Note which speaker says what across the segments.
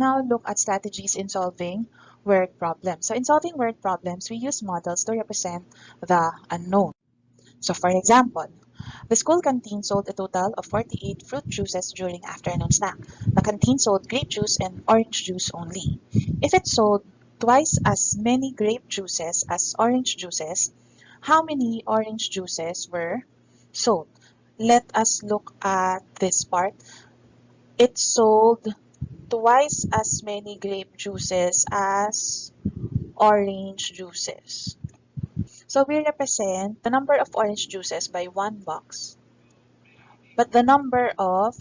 Speaker 1: now look at strategies in solving word problems. So in solving word problems, we use models to represent the unknown. So for example, the school canteen sold a total of 48 fruit juices during afternoon snack. The canteen sold grape juice and orange juice only. If it sold twice as many grape juices as orange juices, how many orange juices were sold? Let us look at this part. It sold twice as many grape juices as orange juices. So we represent the number of orange juices by one box. But the number of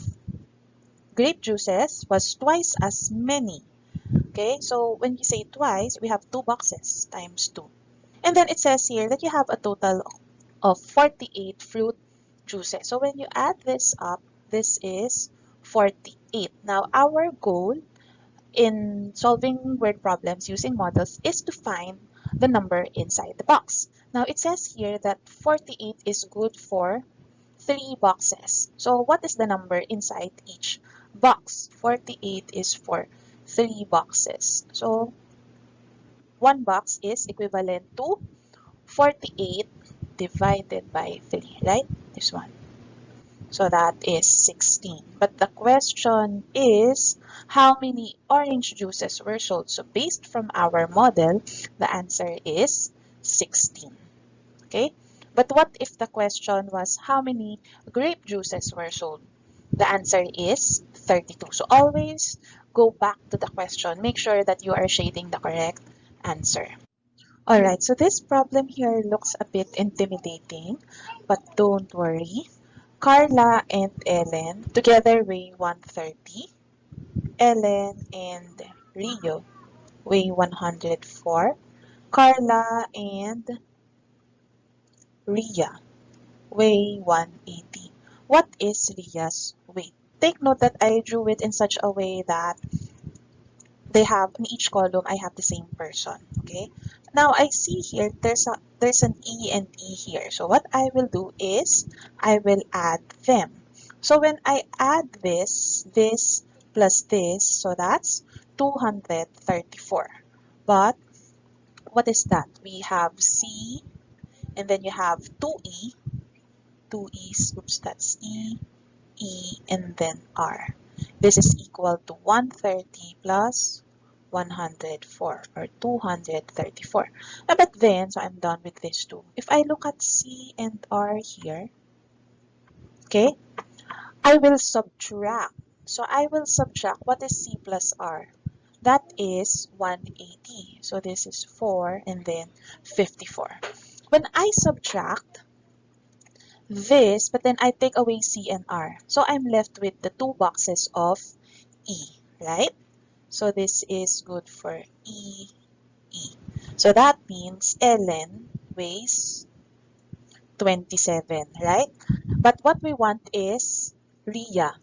Speaker 1: grape juices was twice as many. Okay, so when you say twice, we have two boxes times two. And then it says here that you have a total of 48 fruit juices. So when you add this up, this is 48. Now, our goal in solving word problems using models is to find the number inside the box. Now, it says here that 48 is good for three boxes. So, what is the number inside each box? 48 is for three boxes. So, one box is equivalent to 48 divided by 3, right? This one. So that is 16. But the question is, how many orange juices were sold? So based from our model, the answer is 16. Okay? But what if the question was, how many grape juices were sold? The answer is 32. So always go back to the question. Make sure that you are shading the correct answer. Alright, so this problem here looks a bit intimidating, but don't worry. Carla and Ellen together weigh 130. Ellen and Ria weigh 104. Carla and Ria weigh 180. What is Ria's weight? Take note that I drew it in such a way that they have in each column I have the same person. Okay. Now I see here there's a there's an E and E here. So what I will do is I will add them. So when I add this, this plus this, so that's 234. But what is that? We have C and then you have 2E, 2 E's, oops, that's E, E, and then R. This is equal to 130 plus 104 or 234. But then, so I'm done with this too. If I look at C and R here, okay, I will subtract. So I will subtract what is C plus R? That is 180. So this is 4 and then 54. When I subtract this, but then I take away C and R. So I'm left with the two boxes of E, right? So this is good for E, E. So that means Ellen weighs 27, right? But what we want is Ria.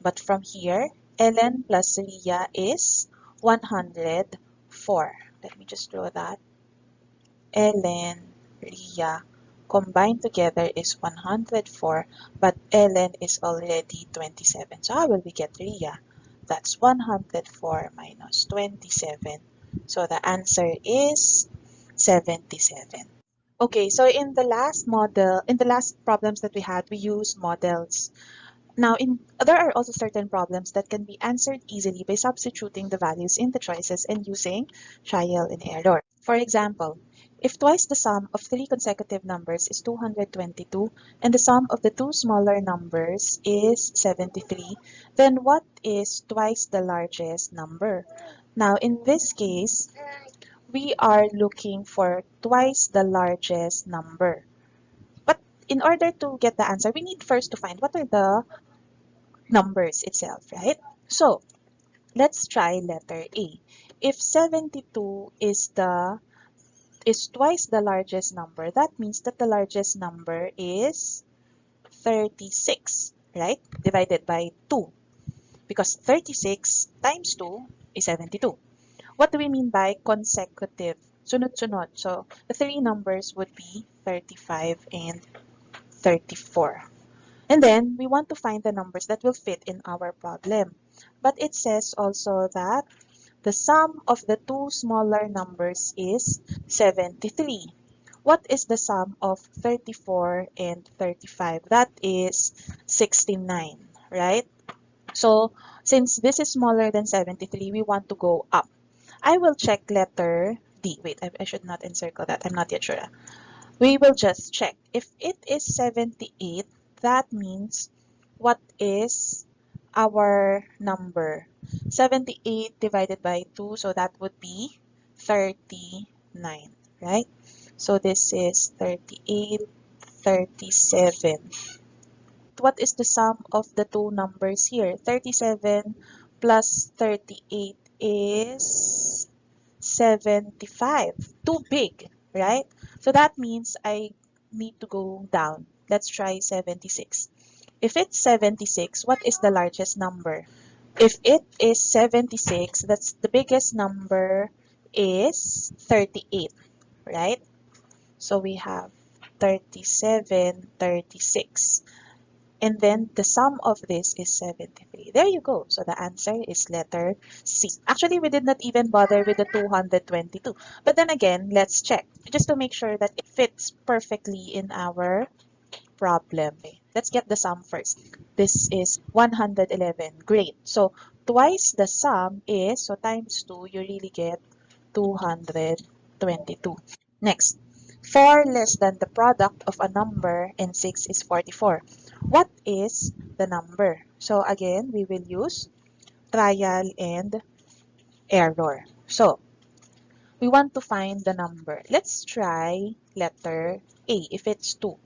Speaker 1: But from here, Ellen plus Ria is 104. Let me just draw that. Ellen, Ria combined together is 104, but Ellen is already 27. So how will we get Ria? That's 104 minus 27. So the answer is 77. Okay, so in the last model, in the last problems that we had, we used models. Now, in, there are also certain problems that can be answered easily by substituting the values in the choices and using trial and error. For example, if twice the sum of three consecutive numbers is 222 and the sum of the two smaller numbers is 73, then what is twice the largest number? Now, in this case, we are looking for twice the largest number. But in order to get the answer, we need first to find what are the numbers itself, right? So, let's try letter A. If 72 is the is twice the largest number, that means that the largest number is 36, right? Divided by 2. Because 36 times 2 is 72. What do we mean by consecutive? Sunod-sunod. So, the three numbers would be 35 and 34. And then we want to find the numbers that will fit in our problem. But it says also that the sum of the two smaller numbers is 73. What is the sum of 34 and 35? That is 69, right? So since this is smaller than 73, we want to go up. I will check letter D. Wait, I, I should not encircle that. I'm not yet sure. We will just check. If it is 78, that means what is our number? 78 divided by 2, so that would be 39, right? So this is 38, 37. What is the sum of the two numbers here? 37 plus 38 is 75. Too big, right? So that means I need to go down. Let's try 76. If it's 76, what is the largest number? If it is 76, that's the biggest number is 38, right? So we have 37, 36. And then the sum of this is 73. There you go. So the answer is letter C. Actually, we did not even bother with the 222. But then again, let's check just to make sure that it fits perfectly in our problem. Eh. Let's get the sum first. This is 111. Great. So twice the sum is, so times 2, you really get 222. Next, 4 less than the product of a number and 6 is 44. What is the number? So again, we will use trial and error. So we want to find the number. Let's try letter A if it's 2.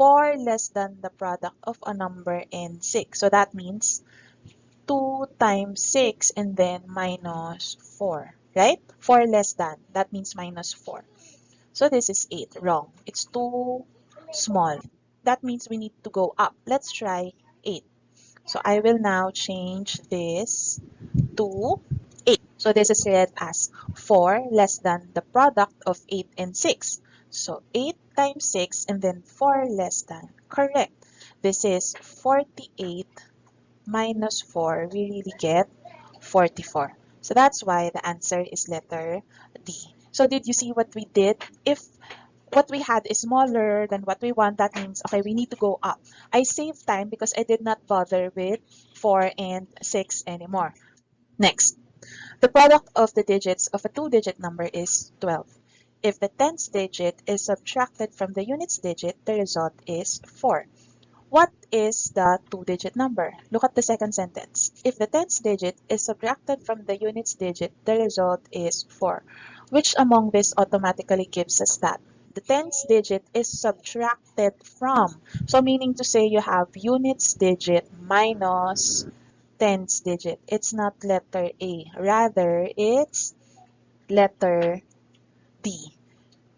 Speaker 1: 4 less than the product of a number and 6. So that means 2 times 6 and then minus 4, right? 4 less than, that means minus 4. So this is 8, wrong. It's too small. That means we need to go up. Let's try 8. So I will now change this to 8. So this is read as 4 less than the product of 8 and 6. So 8 times 6 and then 4 less than. Correct. This is 48 minus 4. We really get 44. So that's why the answer is letter D. So did you see what we did? If what we had is smaller than what we want, that means, okay, we need to go up. I saved time because I did not bother with 4 and 6 anymore. Next, the product of the digits of a two-digit number is 12. If the tens digit is subtracted from the units digit, the result is 4. What is the two-digit number? Look at the second sentence. If the tens digit is subtracted from the units digit, the result is 4. Which among this automatically gives us that? The tens digit is subtracted from. So meaning to say you have units digit minus tens digit. It's not letter A. Rather, it's letter D.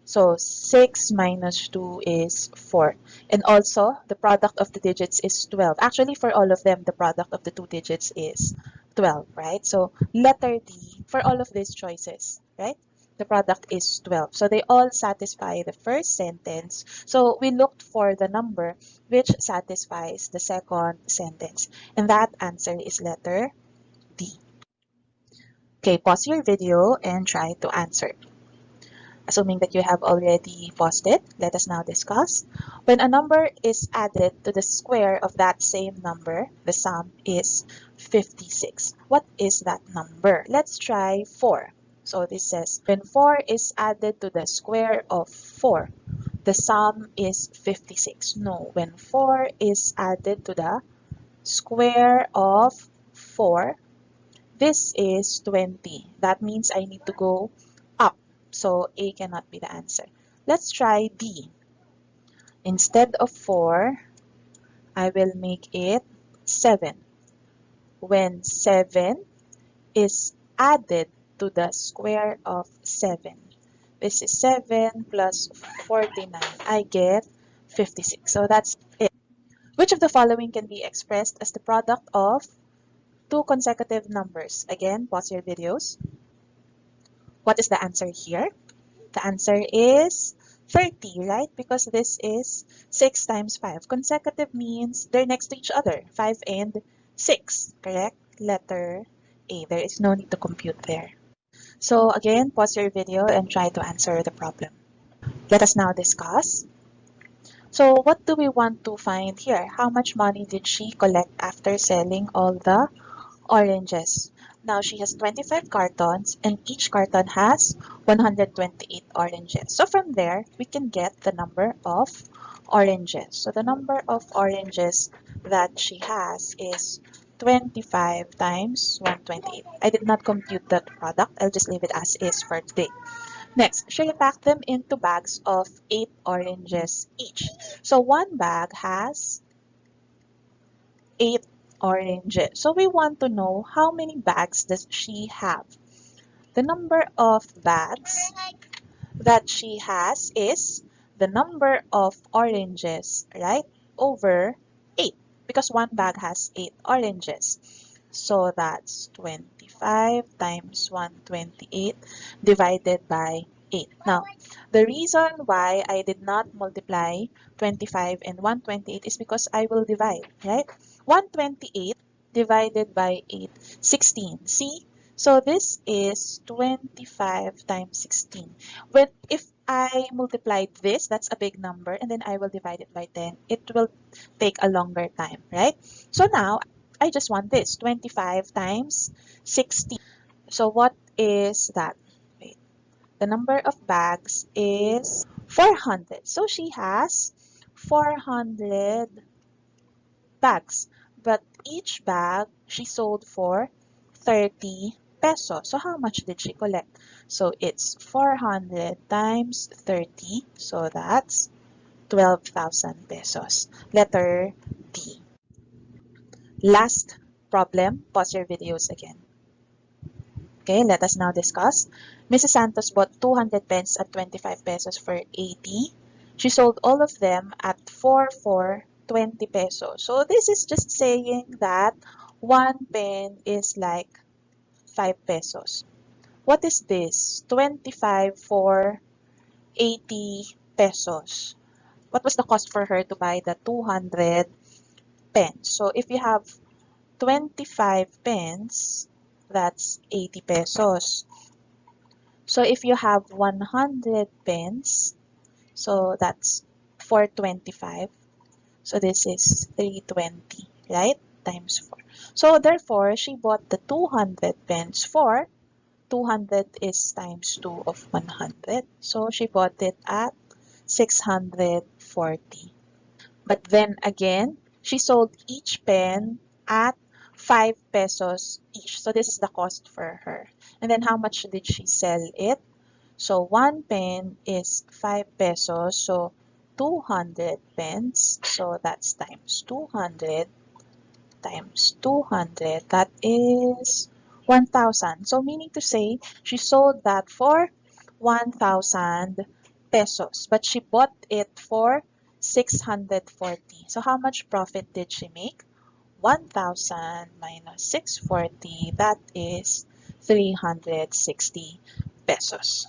Speaker 1: So 6 minus 2 is 4. And also, the product of the digits is 12. Actually, for all of them, the product of the two digits is 12, right? So letter D for all of these choices, right? the product is 12. So they all satisfy the first sentence. So we looked for the number which satisfies the second sentence. And that answer is letter D. Okay, pause your video and try to answer. Assuming that you have already it, let us now discuss. When a number is added to the square of that same number, the sum is 56. What is that number? Let's try 4. So this says when 4 is added to the square of 4, the sum is 56. No, when 4 is added to the square of 4, this is 20. That means I need to go. So A cannot be the answer. Let's try D. Instead of 4, I will make it 7. When 7 is added to the square of 7. This is 7 plus 49. I get 56. So that's it. Which of the following can be expressed as the product of two consecutive numbers? Again, pause your videos. What is the answer here? The answer is 30, right? Because this is 6 times 5. Consecutive means they're next to each other, 5 and 6, correct? Letter A. There is no need to compute there. So again, pause your video and try to answer the problem. Let us now discuss. So what do we want to find here? How much money did she collect after selling all the oranges? Now she has 25 cartons and each carton has 128 oranges. So from there, we can get the number of oranges. So the number of oranges that she has is 25 times 128. I did not compute that product. I'll just leave it as is for today. Next, she packed them into bags of 8 oranges each. So one bag has 8 oranges. So we want to know how many bags does she have. The number of bags that she has is the number of oranges, right, over 8 because one bag has 8 oranges. So that's 25 times 128 divided by 8. Now, the reason why I did not multiply 25 and 128 is because I will divide, right? 128 divided by 8, 16. See? So this is 25 times 16. When if I multiply this, that's a big number, and then I will divide it by 10. It will take a longer time, right? So now, I just want this, 25 times 16. So what is that? Wait. The number of bags is 400. So she has 400 bags. But each bag she sold for 30 pesos. So how much did she collect? So it's 400 times 30. So that's 12,000 pesos. Letter D. Last problem. Pause your videos again. Okay, let us now discuss. Mrs. Santos bought 200 pens at 25 pesos for 80. She sold all of them at 4 for 20 pesos. So this is just saying that one pen is like 5 pesos. What is this? 25 for 80 pesos. What was the cost for her to buy the 200 pens? So if you have 25 pens, that's 80 pesos. So if you have 100 pens, so that's 425. So this is 320, right? Times 4. So therefore, she bought the 200 pens for 200 is times 2 of 100. So she bought it at 640. But then again, she sold each pen at 5 pesos each. So this is the cost for her. And then how much did she sell it? So one pen is 5 pesos. So 200 pence. So that's times 200 times 200. That is 1,000. So meaning to say, she sold that for 1,000 pesos. But she bought it for 640. So how much profit did she make? 1,000 minus 640. That is 360 pesos.